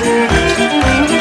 Música